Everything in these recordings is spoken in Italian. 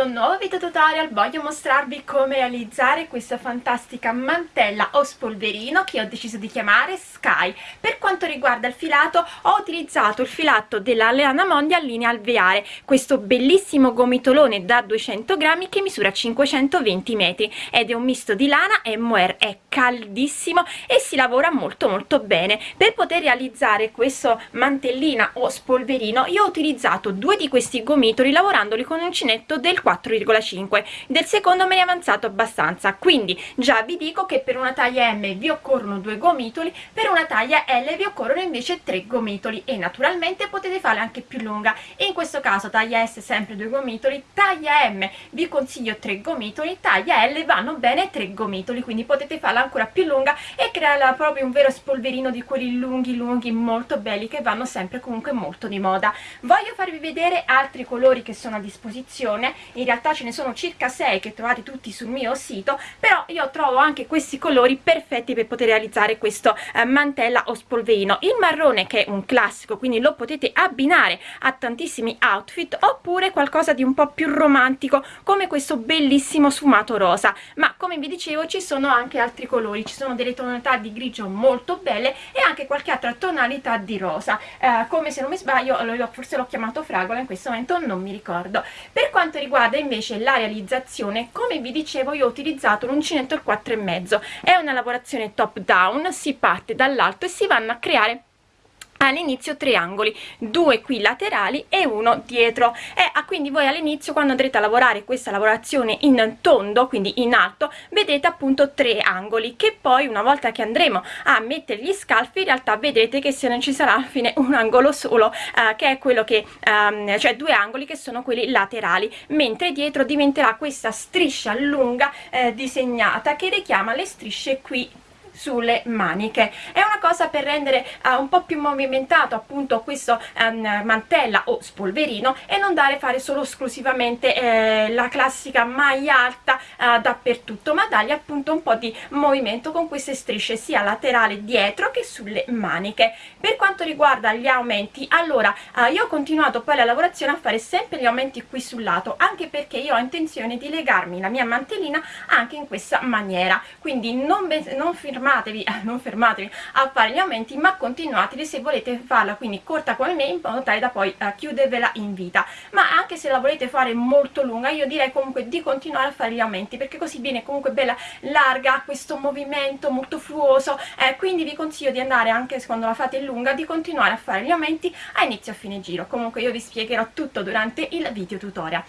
questo nuovo video tutorial voglio mostrarvi come realizzare questa fantastica mantella o spolverino che ho deciso di chiamare Sky. Per quanto riguarda il filato ho utilizzato il filato della Leana Mondia in linea alveare, questo bellissimo gomitolone da 200 grammi che misura 520 metri ed è un misto di lana e mohair, è caldissimo e si lavora molto molto bene. Per poter realizzare questo mantellina o spolverino io ho utilizzato due di questi gomitoli lavorandoli con uncinetto del 4,5 del secondo me ne è avanzato abbastanza. Quindi già vi dico che per una taglia M vi occorrono due gomitoli per una taglia L vi occorrono invece tre gomitoli. E naturalmente potete farla anche più lunga. In questo caso taglia S sempre due gomitoli taglia M vi consiglio tre gomitoli taglia L vanno bene tre gomitoli. Quindi potete farla ancora più lunga e crearla proprio un vero spolverino di quelli lunghi lunghi molto belli che vanno sempre comunque molto di moda. Voglio farvi vedere altri colori che sono a disposizione in realtà ce ne sono circa 6 che trovate tutti sul mio sito però io trovo anche questi colori perfetti per poter realizzare questo eh, mantella o spolverino. Il marrone che è un classico quindi lo potete abbinare a tantissimi outfit oppure qualcosa di un po' più romantico come questo bellissimo sfumato rosa. Ma come vi dicevo ci sono anche altri colori ci sono delle tonalità di grigio molto belle e anche qualche altra tonalità di rosa. Eh, come se non mi sbaglio forse l'ho chiamato fragola in questo momento non mi ricordo. Per quanto riguarda invece la realizzazione come vi dicevo io ho utilizzato l'uncinetto il 4 e mezzo. È una lavorazione top down si parte dall'alto e si vanno a creare all'inizio triangoli due qui laterali e uno dietro. E ah, quindi voi all'inizio quando andrete a lavorare questa lavorazione in tondo quindi in alto vedete appunto tre angoli che poi una volta che andremo a mettere gli scalfi in realtà vedrete che se non ci sarà alla fine un angolo solo eh, che è quello che ehm, cioè due angoli che sono quelli laterali mentre dietro diventerà questa striscia lunga eh, disegnata che richiama le strisce qui sulle maniche. È una cosa per rendere uh, un po' più movimentato appunto questo um, mantella o spolverino e non dare fare solo esclusivamente eh, la classica maglia alta uh, dappertutto ma dargli appunto un po' di movimento con queste strisce sia laterali dietro che sulle maniche. Per quanto riguarda gli aumenti allora uh, io ho continuato poi la lavorazione a fare sempre gli aumenti qui sul lato anche perché io ho intenzione di legarmi la mia mantellina anche in questa maniera. Quindi non, non firmare fermatevi, non fermatevi a fare gli aumenti ma continuateli se volete farla quindi corta come me in modo tale da poi uh, chiudervela in vita. Ma anche se la volete fare molto lunga io direi comunque di continuare a fare gli aumenti perché così viene comunque bella larga questo movimento molto fluoso eh, quindi vi consiglio di andare anche quando la fate lunga di continuare a fare gli aumenti a inizio a fine giro. Comunque io vi spiegherò tutto durante il video tutorial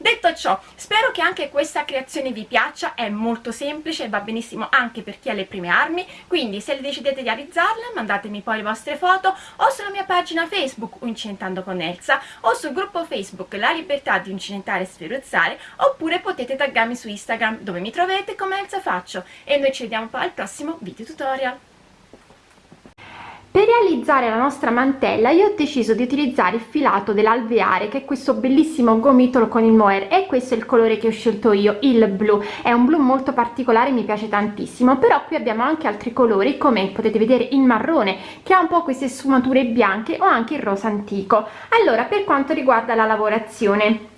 Detto ciò, spero che anche questa creazione vi piaccia, è molto semplice e va benissimo anche per chi ha le prime armi, quindi se decidete di realizzarla mandatemi poi le vostre foto o sulla mia pagina Facebook Uncinentando con Elsa o sul gruppo Facebook La Libertà di Uncinentare e Sferuzzare oppure potete taggarmi su Instagram dove mi trovate come Elsa Faccio. E noi ci vediamo poi al prossimo video tutorial per realizzare la nostra mantella io ho deciso di utilizzare il filato dell'alveare che è questo bellissimo gomitolo con il mohair e questo è il colore che ho scelto io il blu. È un blu molto particolare mi piace tantissimo però qui abbiamo anche altri colori come potete vedere il marrone che ha un po' queste sfumature bianche o anche il rosa antico. Allora per quanto riguarda la lavorazione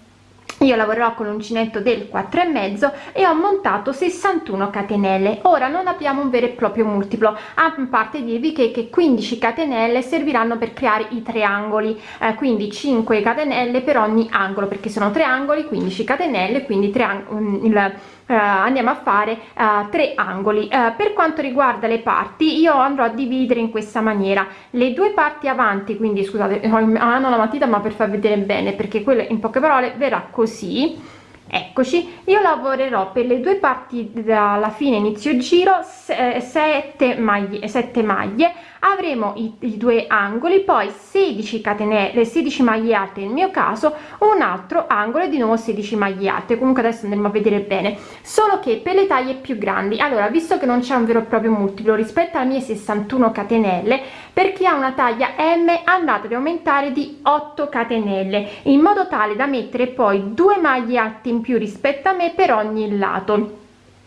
io lavorerò con l'uncinetto del 4 e mezzo e ho montato 61 catenelle. Ora non abbiamo un vero e proprio multiplo. A parte dirvi che, che 15 catenelle serviranno per creare i triangoli. Eh, quindi 5 catenelle per ogni angolo perché sono triangoli 15 catenelle quindi triangoli il Uh, andiamo a fare uh, tre angoli. Uh, per quanto riguarda le parti io andrò a dividere in questa maniera. Le due parti avanti quindi scusate mano la matita ma per far vedere bene perché quello in poche parole verrà così. Eccoci. Io lavorerò per le due parti dalla fine inizio giro 7 maglie 7 maglie avremo i, i, due angoli poi 16 catenelle 16 maglie alte nel mio caso un altro angolo di nuovo 16 maglie alte. Comunque adesso andremo a vedere bene. Solo che per le taglie più grandi allora visto che non c'è un vero e proprio multiplo rispetto alle mie 61 catenelle per chi ha una taglia m andate ad aumentare di 8 catenelle in modo tale da mettere poi due maglie alte in più rispetto a me per ogni lato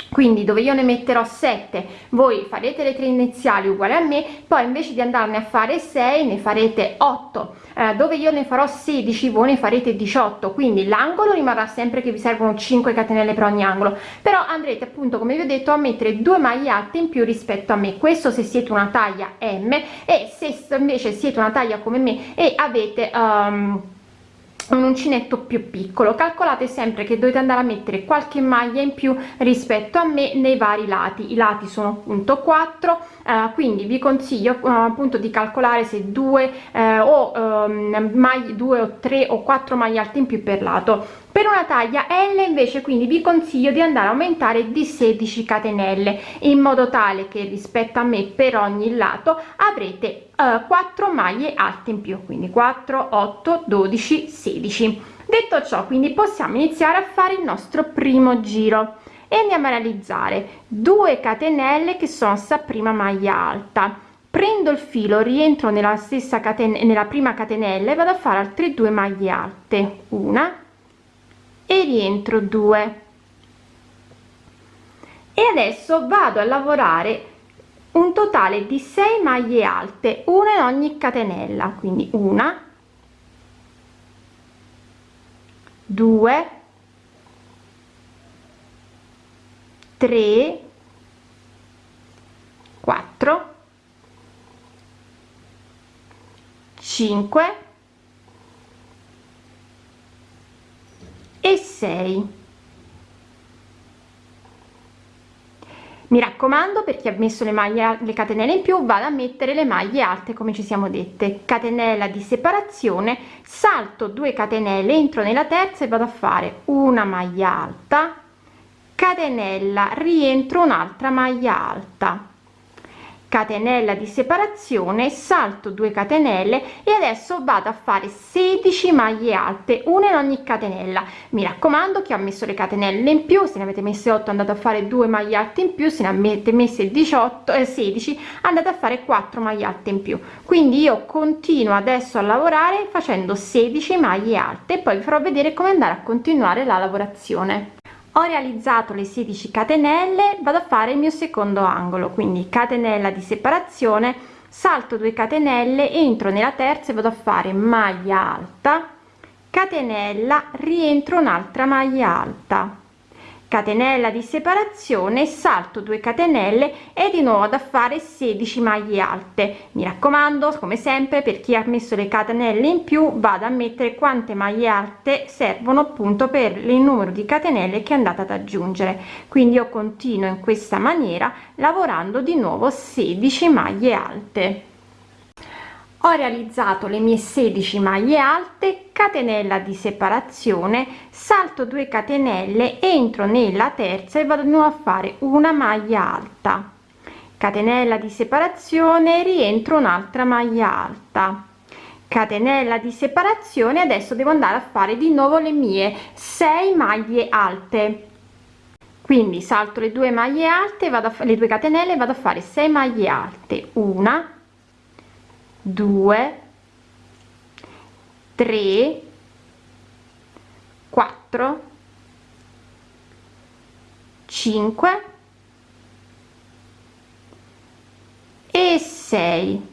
quindi dove io ne metterò 7 voi farete le tre iniziali uguali a me poi invece di andarne a fare 6 ne farete 8 eh, dove io ne farò 16 voi ne farete 18 quindi l'angolo rimarrà sempre che vi servono 5 catenelle per ogni angolo. Però andrete appunto come vi ho detto a mettere due maglie alte in più rispetto a me. Questo se siete una taglia m e se invece siete una taglia come me e avete um, un uncinetto più piccolo. Calcolate sempre che dovete andare a mettere qualche maglia in più rispetto a me nei vari lati. I lati sono appunto 4 eh, quindi vi consiglio uh, appunto di calcolare se due eh, o um, maglie due o tre o quattro maglie alte in più per lato per una taglia L invece quindi vi consiglio di andare a aumentare di 16 catenelle in modo tale che rispetto a me per ogni lato avrete uh, 4 maglie alte in più quindi 4 8 12 16 detto ciò quindi possiamo iniziare a fare il nostro primo giro. E andiamo a realizzare 2 catenelle che sono sta prima maglia alta. Prendo il filo rientro nella stessa catena nella prima catenella e vado a fare altre due maglie alte. Una e rientro 2 e adesso vado a lavorare un totale di 6 maglie alte una in ogni catenella quindi una 2 3 4 5 e 6 mi raccomando per chi ha messo le maglie le catenelle in più vado a mettere le maglie alte come ci siamo dette. Catenella di separazione salto 2 catenelle entro nella terza e vado a fare una maglia alta. Catenella rientro un'altra maglia alta catenella di separazione salto 2 catenelle e adesso vado a fare 16 maglie alte una in ogni catenella. Mi raccomando che ho messo le catenelle in più se ne avete messe 8 andate a fare 2 maglie alte in più se ne avete messe 18 e 16 andate a fare 4 maglie alte in più. Quindi io continuo adesso a lavorare facendo 16 maglie alte e poi vi farò vedere come andare a continuare la lavorazione ho realizzato le 16 catenelle vado a fare il mio secondo angolo quindi catenella di separazione salto 2 catenelle entro nella terza e vado a fare maglia alta catenella rientro un'altra maglia alta catenella di separazione salto 2 catenelle e di nuovo da fare 16 maglie alte. Mi raccomando come sempre per chi ha messo le catenelle in più vado a mettere quante maglie alte servono appunto per il numero di catenelle che andate ad aggiungere. Quindi io continuo in questa maniera lavorando di nuovo 16 maglie alte ho realizzato le mie 16 maglie alte catenella di separazione salto 2 catenelle entro nella terza e vado a fare una maglia alta. Catenella di separazione rientro un'altra maglia alta. Catenella di separazione adesso devo andare a fare di nuovo le mie 6 maglie alte. Quindi salto le due maglie alte vado a fare le due catenelle vado a fare 6 maglie alte. Una 2 3 4 5 e 6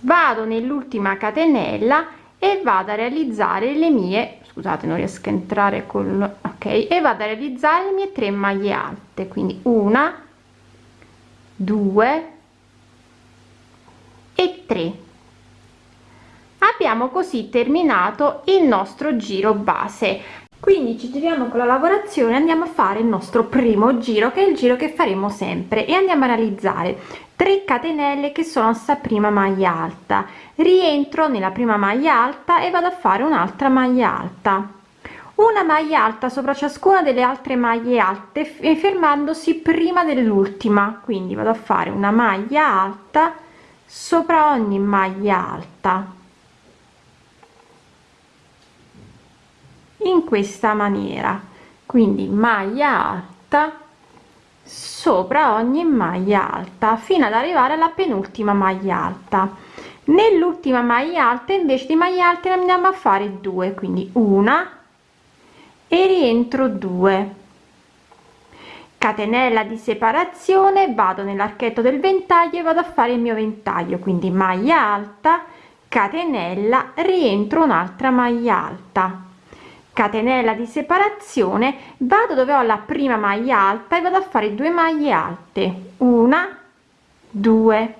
vado nell'ultima catenella e vado a realizzare le mie scusate non riesco a entrare con ok e vado a realizzare le mie 3 maglie alte quindi una 2 e 3 abbiamo così terminato il nostro giro base. Quindi ci giriamo con la lavorazione andiamo a fare il nostro primo giro che è il giro che faremo sempre e andiamo a realizzare 3 catenelle che sono sta prima maglia alta. Rientro nella prima maglia alta e vado a fare un'altra maglia alta una maglia alta sopra ciascuna delle altre maglie alte e fermandosi prima dell'ultima. Quindi vado a fare una maglia alta sopra ogni maglia alta. In questa maniera. Quindi maglia alta sopra ogni maglia alta fino ad arrivare alla penultima maglia alta. Nell'ultima maglia alta invece di maglia alte ne andiamo a fare due quindi una e rientro 2 catenella di separazione vado nell'archetto del ventaglio e vado a fare il mio ventaglio quindi maglia alta catenella rientro un'altra maglia alta. Catenella di separazione vado dove ho la prima maglia alta e vado a fare due maglie alte. Una due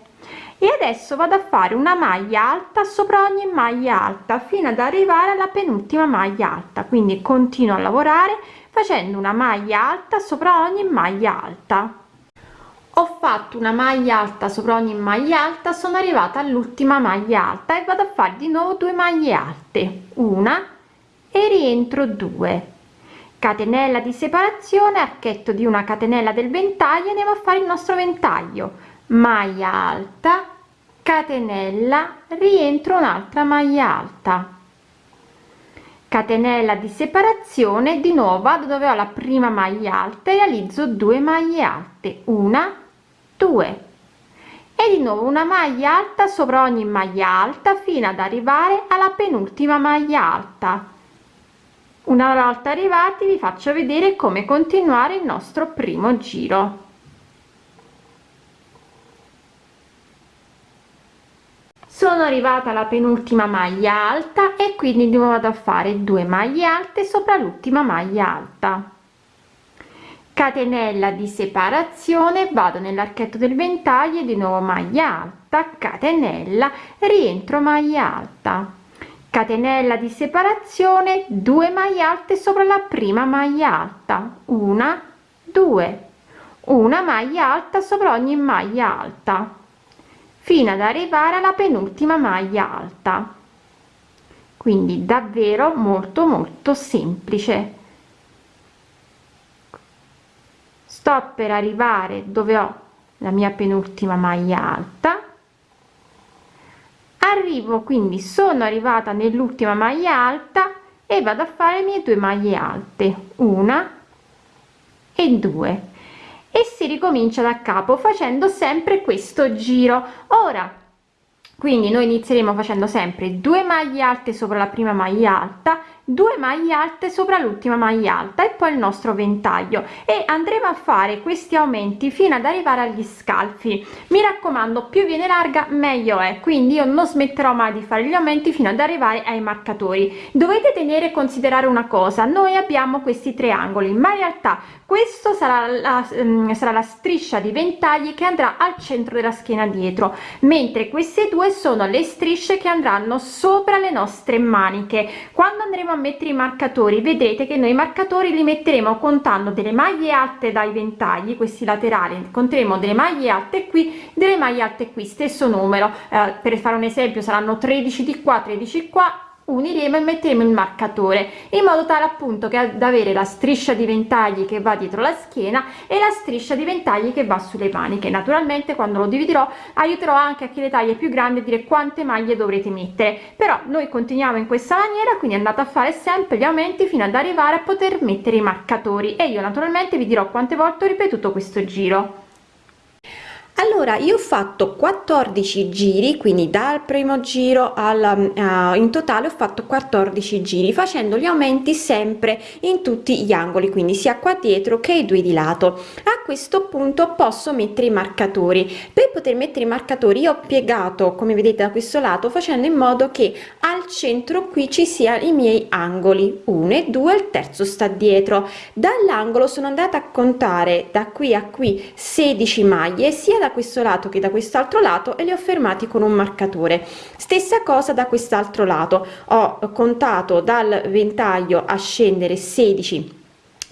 e adesso vado a fare una maglia alta sopra ogni maglia alta fino ad arrivare alla penultima maglia alta. Quindi continuo a lavorare facendo una maglia alta sopra ogni maglia alta. Ho fatto una maglia alta sopra ogni maglia alta sono arrivata all'ultima maglia alta e vado a fare di nuovo due maglie alte. Una e rientro 2 catenella di separazione archetto di una catenella del ventaglio andiamo a fare il nostro ventaglio maglia alta catenella rientro un'altra maglia alta. Catenella di separazione di nuovo dove ho la prima maglia alta realizzo 2 maglie alte. Una due. E di nuovo una maglia alta sopra ogni maglia alta fino ad arrivare alla penultima maglia alta. Una volta arrivati vi faccio vedere come continuare il nostro primo giro sono arrivata alla penultima maglia alta e quindi di nuovo a fare due maglie alte sopra l'ultima maglia alta. Catenella di separazione vado nell'archetto del ventaglio di nuovo maglia alta catenella rientro maglia alta. Catenella di separazione 2 maglie alte sopra la prima maglia alta. Una due. Una maglia alta sopra ogni maglia alta fino ad arrivare alla penultima maglia alta. Quindi davvero molto molto semplice. Sto per arrivare dove ho la mia penultima maglia alta. Arrivo quindi sono arrivata nell'ultima maglia alta e vado a fare le mie due maglie alte una e due e si ricomincia da capo facendo sempre questo giro. Ora quindi noi inizieremo facendo sempre due maglie alte sopra la prima maglia alta 2 maglie alte sopra l'ultima maglia alta e poi il nostro ventaglio. E andremo a fare questi aumenti fino ad arrivare agli scalfi. Mi raccomando più viene larga meglio è. Quindi io non smetterò mai di fare gli aumenti fino ad arrivare ai marcatori. Dovete tenere e considerare una cosa noi abbiamo questi triangoli ma in realtà questo sarà la, um, sarà la striscia di ventagli che andrà al centro della schiena dietro mentre queste due sono le strisce che andranno sopra le nostre maniche. Quando andremo a mettere i marcatori vedrete che noi i marcatori li metteremo contando delle maglie alte dai ventagli questi laterali. Conteremo delle maglie alte qui delle maglie alte qui stesso numero. Eh, per fare un esempio saranno 13 di qua 13 qua uniremo e metteremo il marcatore in modo tale appunto che ad avere la striscia di ventagli che va dietro la schiena e la striscia di ventagli che va sulle maniche. Naturalmente quando lo dividerò aiuterò anche a chi le taglie più grandi a dire quante maglie dovrete mettere. Però noi continuiamo in questa maniera quindi andate a fare sempre gli aumenti fino ad arrivare a poter mettere i marcatori. E io naturalmente vi dirò quante volte ho ripetuto questo giro allora io ho fatto 14 giri quindi dal primo giro al uh, in totale ho fatto 14 giri facendo gli aumenti sempre in tutti gli angoli quindi sia qua dietro che i due di lato. A questo punto posso mettere i marcatori. Per poter mettere i marcatori io ho piegato come vedete da questo lato facendo in modo che al centro qui ci sia i miei angoli. 1 e 2 il terzo sta dietro. Dall'angolo sono andata a contare da qui a qui 16 maglie sia da da questo lato che da quest'altro lato e li ho fermati con un marcatore. Stessa cosa da quest'altro lato. Ho contato dal ventaglio a scendere 16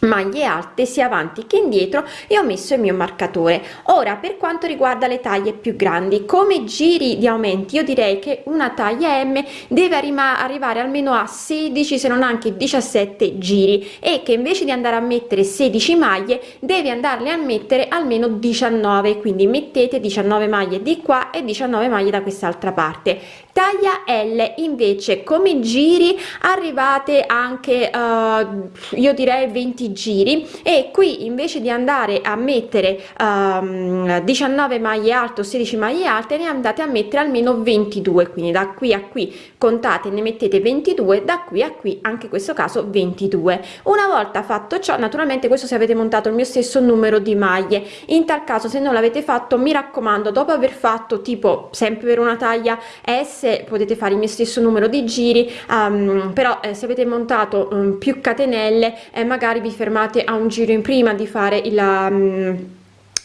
maglie alte sia avanti che indietro e ho messo il mio marcatore. Ora per quanto riguarda le taglie più grandi come giri di aumenti? Io direi che una taglia m deve arrivare almeno a 16 se non anche 17 giri e che invece di andare a mettere 16 maglie devi andarle a mettere almeno 19 quindi mettete 19 maglie di qua e 19 maglie da quest'altra parte taglia L. Invece come giri arrivate anche uh, io direi 20 giri. E qui invece di andare a mettere um, 19 maglie alte o 16 maglie alte ne andate a mettere almeno 22 quindi da qui a qui contate ne mettete 22 da qui a qui anche in questo caso 22 una volta fatto ciò naturalmente questo se avete montato il mio stesso numero di maglie. In tal caso se non l'avete fatto mi raccomando dopo aver fatto tipo sempre per una taglia s potete fare il mio stesso numero di giri um, però eh, se avete montato um, più catenelle eh, magari vi fermate a un giro in prima di fare il um,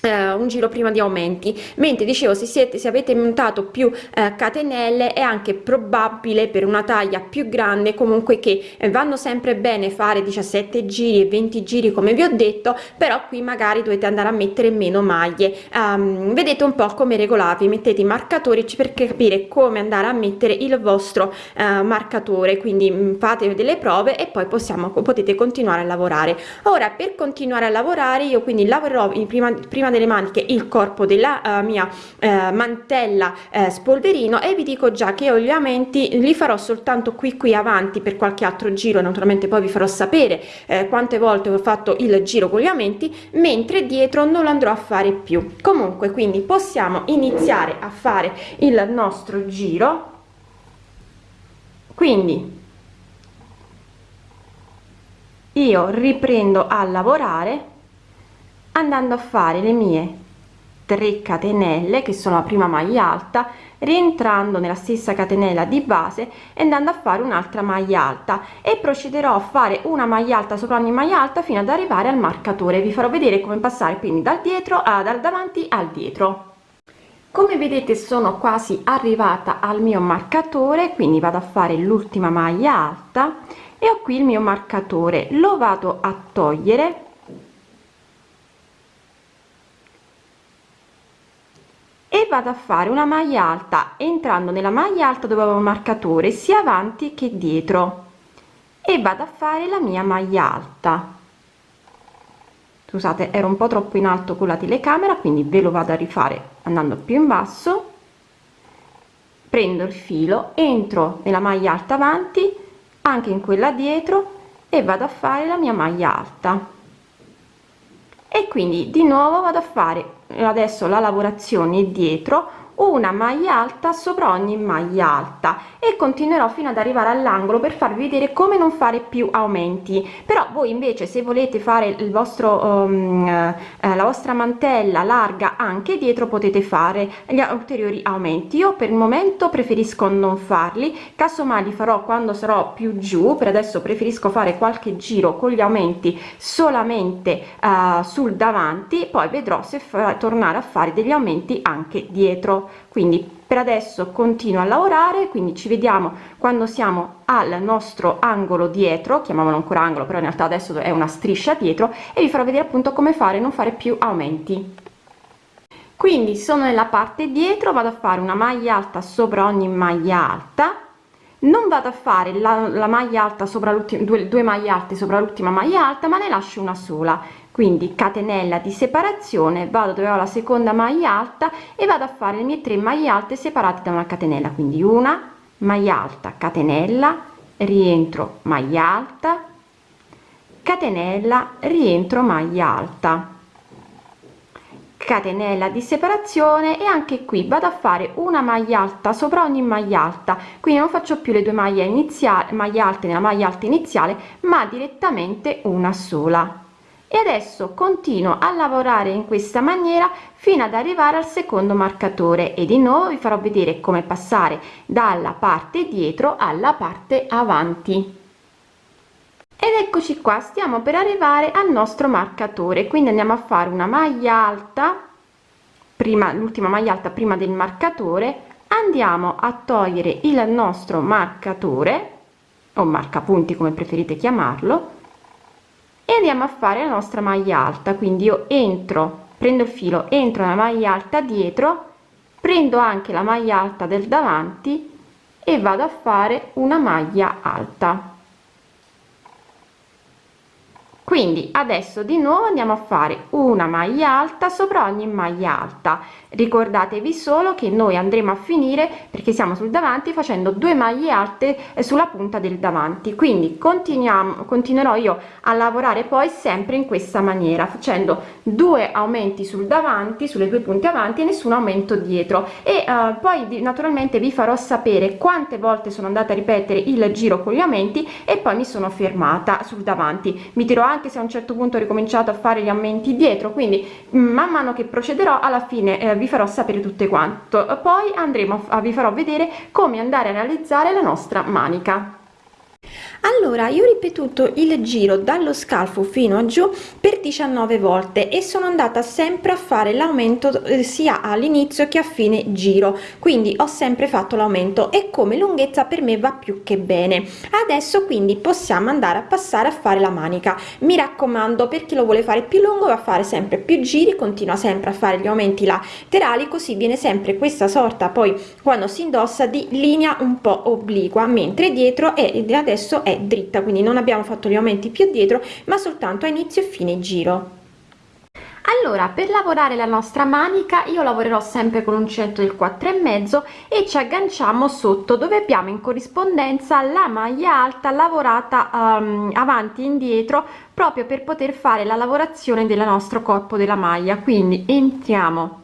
Uh, un giro prima di aumenti. Mentre dicevo se siete se avete montato più uh, catenelle è anche probabile per una taglia più grande comunque che eh, vanno sempre bene fare 17 giri e 20 giri come vi ho detto però qui magari dovete andare a mettere meno maglie. Um, vedete un po come regolarvi mettete i marcatori per capire come andare a mettere il vostro uh, marcatore. Quindi mm, fate delle prove e poi possiamo potete continuare a lavorare. Ora per continuare a lavorare io quindi lavorerò in prima prima delle maniche il corpo della uh, mia uh, mantella uh, spolverino e vi dico già che io gli aumenti li farò soltanto qui qui avanti per qualche altro giro. Naturalmente poi vi farò sapere quante volte ho fatto il giro con gli aumenti mentre dietro non lo andrò a fare più. Comunque quindi possiamo iniziare a fare il nostro giro. Quindi io riprendo a lavorare andando a fare le mie 3 catenelle che sono la prima maglia alta rientrando nella stessa catenella di base e andando a fare un'altra maglia alta. E procederò a fare una maglia alta sopra ogni maglia alta fino ad arrivare al marcatore. Vi farò vedere come passare quindi dal dietro a dal davanti al dietro. Come vedete sono quasi arrivata al mio marcatore quindi vado a fare l'ultima maglia alta e ho qui il mio marcatore. Lo vado a togliere e vado a fare una maglia alta entrando nella maglia alta dove avevo marcatore sia avanti che dietro. E vado a fare la mia maglia alta. Scusate ero un po troppo in alto con la telecamera quindi ve lo vado a rifare andando più in basso. Prendo il filo entro nella maglia alta avanti anche in quella dietro e vado a fare la mia maglia alta e quindi di nuovo vado a fare adesso la lavorazione dietro una maglia alta sopra ogni maglia alta e continuerò fino ad arrivare all'angolo per farvi vedere come non fare più aumenti. Però voi invece se volete fare il vostro um, eh, la vostra mantella larga anche dietro potete fare gli ulteriori aumenti. Io per il momento preferisco non farli. Casomai li farò quando sarò più giù. Per adesso preferisco fare qualche giro con gli aumenti solamente uh, sul davanti. Poi vedrò se tornare a fare degli aumenti anche dietro quindi per adesso continuo a lavorare quindi ci vediamo quando siamo al nostro angolo dietro chiamiamolo ancora angolo però in realtà adesso è una striscia dietro e vi farò vedere appunto come fare non fare più aumenti. Quindi sono nella parte dietro vado a fare una maglia alta sopra ogni maglia alta. Non vado a fare la, la maglia alta sopra l'ultima due, due maglie alte sopra l'ultima maglia alta ma ne lascio una sola quindi catenella di separazione vado dove ho la seconda maglia alta e vado a fare le mie tre maglie alte separate da una catenella. Quindi una maglia alta catenella rientro maglia alta catenella rientro maglia alta. Catenella di separazione e anche qui vado a fare una maglia alta sopra ogni maglia alta. Quindi non faccio più le due maglie iniziali maglie alte nella maglia alta iniziale ma direttamente una sola e adesso continuo a lavorare in questa maniera fino ad arrivare al secondo marcatore e di nuovo vi farò vedere come passare dalla parte dietro alla parte avanti. Ed eccoci qua stiamo per arrivare al nostro marcatore quindi andiamo a fare una maglia alta prima l'ultima maglia alta prima del marcatore andiamo a togliere il nostro marcatore o marcapunti come preferite chiamarlo e andiamo a fare la nostra maglia alta. Quindi io entro prendo il filo entro la maglia alta dietro prendo anche la maglia alta del davanti e vado a fare una maglia alta quindi adesso di nuovo andiamo a fare una maglia alta sopra ogni maglia alta. Ricordatevi solo che noi andremo a finire perché siamo sul davanti facendo due maglie alte sulla punta del davanti. Quindi continuiamo continuerò io a lavorare poi sempre in questa maniera facendo due aumenti sul davanti sulle due punte avanti e nessun aumento dietro. E uh, poi naturalmente vi farò sapere quante volte sono andata a ripetere il giro con gli aumenti e poi mi sono fermata sul davanti. Mi dirò anche se a un certo punto ho ricominciato a fare gli aumenti dietro quindi man mano che procederò alla fine eh, vi farò sapere tutte quanto. Poi andremo a vi farò vedere come andare a realizzare la nostra manica allora io ho ripetuto il giro dallo scalfo fino a giù per 19 volte e sono andata sempre a fare l'aumento eh, sia all'inizio che a fine giro. Quindi ho sempre fatto l'aumento e come lunghezza per me va più che bene. Adesso quindi possiamo andare a passare a fare la manica. Mi raccomando per chi lo vuole fare più lungo va a fare sempre più giri continua sempre a fare gli aumenti laterali così viene sempre questa sorta poi quando si indossa di linea un po obliqua mentre dietro e adesso è è dritta quindi non abbiamo fatto gli aumenti più dietro ma soltanto a inizio e fine giro. Allora per lavorare la nostra manica io lavorerò sempre con l'uncinetto del 4 e mezzo e ci agganciamo sotto dove abbiamo in corrispondenza la maglia alta lavorata um, avanti e indietro proprio per poter fare la lavorazione del nostro corpo della maglia. Quindi entriamo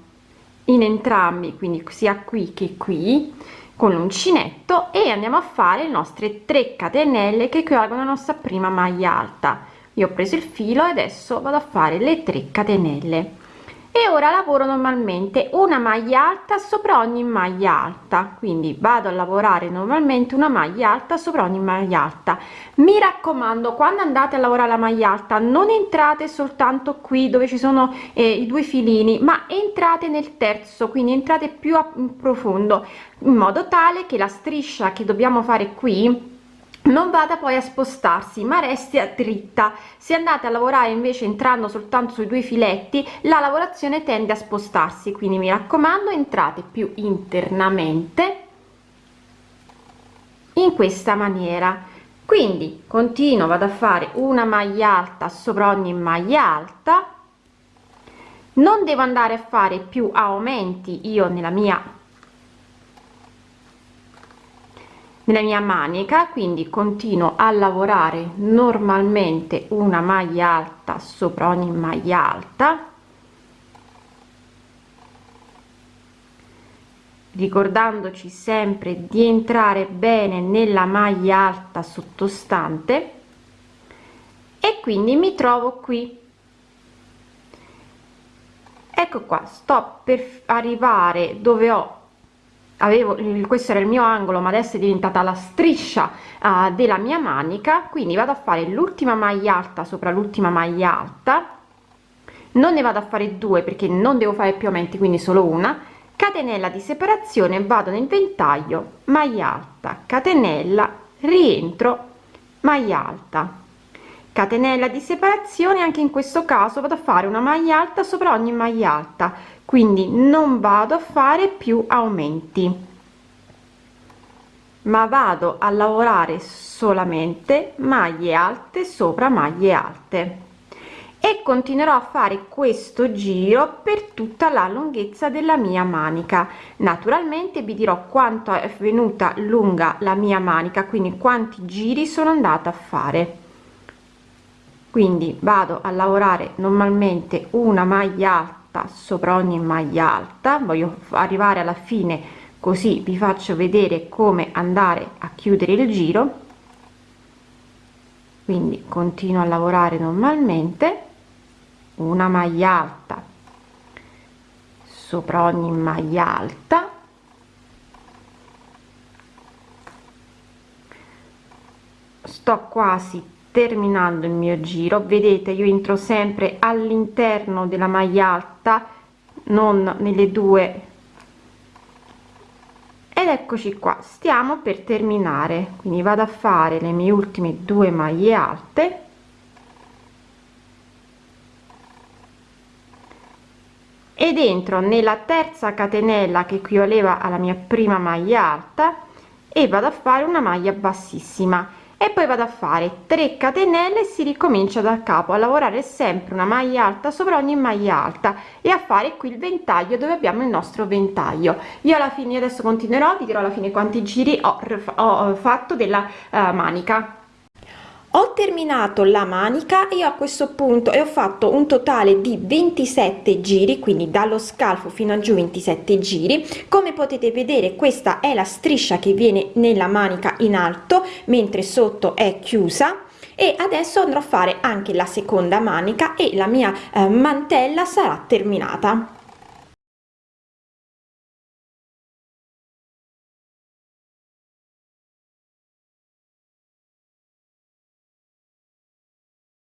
in entrambi quindi sia qui che qui con l'uncinetto e andiamo a fare le nostre 3 catenelle che equivalgono alla nostra prima maglia alta. Io ho preso il filo e adesso vado a fare le 3 catenelle e ora lavoro normalmente una maglia alta sopra ogni maglia alta. Quindi vado a lavorare normalmente una maglia alta sopra ogni maglia alta. Mi raccomando quando andate a lavorare la maglia alta non entrate soltanto qui dove ci sono eh, i due filini ma entrate nel terzo quindi entrate più a profondo in modo tale che la striscia che dobbiamo fare qui non vada poi a spostarsi ma resti a dritta. Se andate a lavorare invece entrando soltanto sui due filetti la lavorazione tende a spostarsi. Quindi mi raccomando entrate più internamente in questa maniera. Quindi continuo vado a fare una maglia alta sopra ogni maglia alta. Non devo andare a fare più aumenti io nella mia nella mia manica quindi continuo a lavorare normalmente una maglia alta sopra ogni maglia alta. Ricordandoci sempre di entrare bene nella maglia alta sottostante. E quindi mi trovo qui. Ecco qua sto per arrivare dove ho avevo questo era il mio angolo ma adesso è diventata la striscia uh, della mia manica. Quindi vado a fare l'ultima maglia alta sopra l'ultima maglia alta. Non ne vado a fare due perché non devo fare più aumenti quindi solo una. Catenella di separazione vado nel ventaglio maglia alta. Catenella rientro maglia alta catenella di separazione anche in questo caso vado a fare una maglia alta sopra ogni maglia alta. Quindi non vado a fare più aumenti ma vado a lavorare solamente maglie alte sopra maglie alte. E continuerò a fare questo giro per tutta la lunghezza della mia manica. Naturalmente vi dirò quanto è venuta lunga la mia manica quindi quanti giri sono andata a fare quindi vado a lavorare normalmente una maglia alta sopra ogni maglia alta. Voglio arrivare alla fine così vi faccio vedere come andare a chiudere il giro. Quindi continuo a lavorare normalmente. Una maglia alta sopra ogni maglia alta. Sto quasi terminando il mio giro. Vedete io entro sempre all'interno della maglia alta non nelle due. Ed eccoci qua. Stiamo per terminare. Quindi vado a fare le mie ultime due maglie alte. Ed entro nella terza catenella che equivaleva alla mia prima maglia alta e vado a fare una maglia bassissima e poi vado a fare 3 catenelle si ricomincia da capo a lavorare sempre una maglia alta sopra ogni maglia alta e a fare qui il ventaglio dove abbiamo il nostro ventaglio. Io alla fine adesso continuerò vi dirò alla fine quanti giri ho, ho fatto della uh, manica ho terminato la manica e a questo punto e ho fatto un totale di 27 giri quindi dallo scalfo fino a giù 27 giri. Come potete vedere questa è la striscia che viene nella manica in alto mentre sotto è chiusa. E adesso andrò a fare anche la seconda manica e la mia eh, mantella sarà terminata